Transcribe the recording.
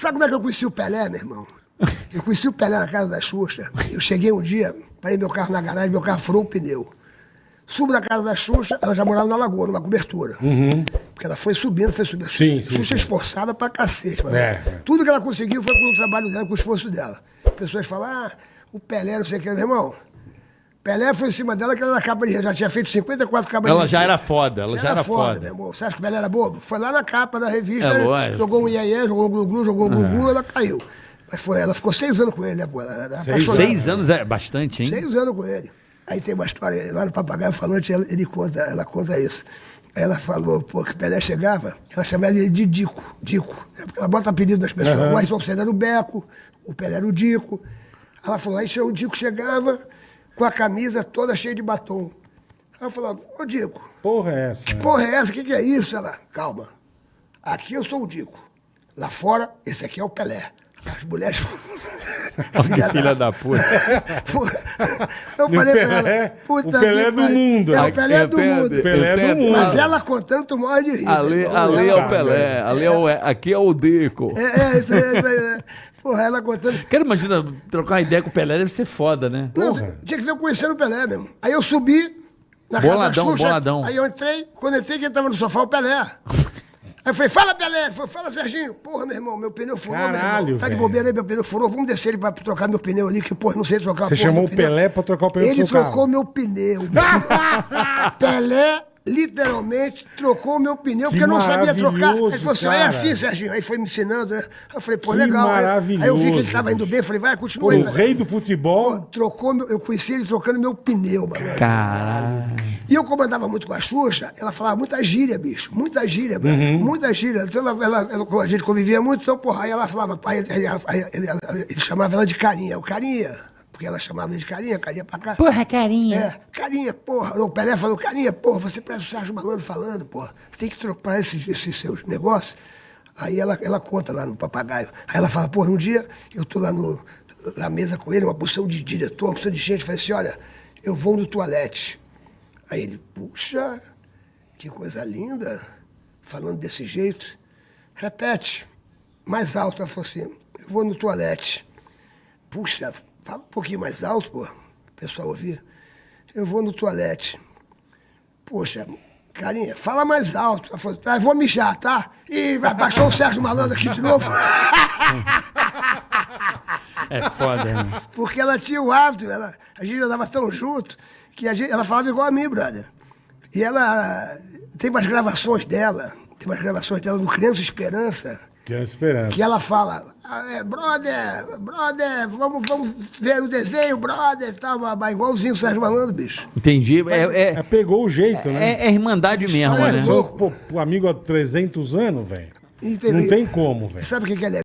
Sabe como é que eu conheci o Pelé, meu irmão? Eu conheci o Pelé na casa da Xuxa. Eu cheguei um dia, parei meu carro na garagem, meu carro furou o pneu. Subo na casa da Xuxa, ela já morava na Lagoa, numa cobertura. Porque ela foi subindo, foi subindo. Sim, sim, Xuxa sim. esforçada pra cacete. mas É. Tudo que ela conseguiu foi com o trabalho dela, com o esforço dela. Pessoas falam, ah, o Pelé, não sei o que, meu irmão. Pelé foi em cima dela, que ela era capa de já tinha feito 54 capas de Ela já era foda, ela já era foda. meu irmão. Você acha que o Pelé era bobo? Foi lá na capa da revista, É né? jogou um iê jogou um glu-glu, jogou um glu-glu, ela caiu. Mas foi, ela ficou seis anos com ele, né, pô? Era apaixonada. Seis anos é bastante, hein? Seis anos com ele. Aí tem uma história lá no Papagaio Falante, ele conta, ela conta isso. Ela falou, pô, que o Pelé chegava, ela chamava ele de Dico, Dico. né? Porque ela bota apelido das pessoas. O Ayrton Senna era o Beco, o Pelé era o Dico. Ela falou, aí o Dico chegava com a camisa toda cheia de batom. Aí eu falava, ô Dico, Porra é essa? que porra é essa? O que, que é isso? Ela, calma. Aqui eu sou o Dico. Lá fora, esse aqui é o Pelé. As mulheres. Que filha da puta. Eu E falei pra Pelé? ela, puta O Pelé que é do mundo. É o Pelé é do Pelé. mundo. Pelé é do mundo. Mas ela contando, tu morre de rir. Ali, irmão. ali é o Pelé, ali é o, aqui é o Deco. É, é, isso aí, isso aí. é. Porra, ela contando. Quero imaginar, trocar uma ideia com o Pelé deve ser foda, né? Não, Porra. tinha que ver eu conhecendo o Pelé mesmo. Aí eu subi na casa Boladão, da Xuxa, boladão. Aí eu entrei, quando eu entrei, quem tava no sofá, o Pelé. Aí eu falei, fala, Pelé. Fala, Serginho. Porra, meu irmão, meu pneu furou, meu Caralho, irmão. Tá de bobeira aí, meu pneu furou. Vamos descer ele pra trocar meu pneu ali, que, porra, não sei trocar Você chamou o. Pelé pra trocar o pneu Ele trocou meu pneu. Pelé, literalmente, trocou meu pneu, porque eu não sabia trocar. maravilhoso, Ele falou assim, é assim, Serginho. Aí foi me ensinando, né? Eu falei, pô, Que legal. Aí- Aí eu vi que ele maravilhoso, tava indo bem, falei, vai, Pô, continua aí, o rei do Pô, futebol. trocou, meu- eu conheci ele trocando meu pneu, mano. Caralho. E eu comandava muito com a Xuxa, ela falava muita gíria, bicho. Muita gíria, Uhum. velho. Muita gíria. Então ela, ela- ela- a gente convivia muito, então, porra, aí ela falava, pai, ele chamava ela de carinha. O carinha, porque ela chamava ele de carinha, carinha pra cá. Porra, carinha. É, carinha, porra. O Pelé falou, carinha, porra, você parece o Sérgio Malandro falando, porra. Você tem que trocar esses, esses seus negócios. Aí ela, ela conta lá no papagaio. Aí ela fala, porra, um dia eu tô lá no, na mesa com ele, uma porção de diretor, uma porção de gente, falei assim, olha, eu vou no toalete. Aí ele, puxa, que coisa linda, falando desse jeito. Repete, mais alto. Ela falou assim, eu vou no toalete. Puxa, fala um pouquinho mais alto, pô, o pessoal ouvir. Eu vou no toalete. Poxa, carinha, fala mais alto. Ela falou, tá, eu vou mijar, tá? Ih, vai baixar o Sérgio Malandro aqui de novo. É foda, né? Porque ela tinha o hábito, ela, a gente andava tão junto, que gente, ela falava igual a mim, brother. E ela tem umas gravações dela, tem umas gravações dela no Criança Esperança, Que é a esperança. que ela fala, "Ah, é, brother, brother, vamos, vamos ver o desenho, brother, tal, babá, igualzinho o Sérgio Malandro, bicho. Entendi. É, É, é, pegou o jeito, né? é, é irmandade mesmo, né? é Sou louco. pô, amigo há 300 anos, velho. Não tem como, velho. Sabe o que, que ela é?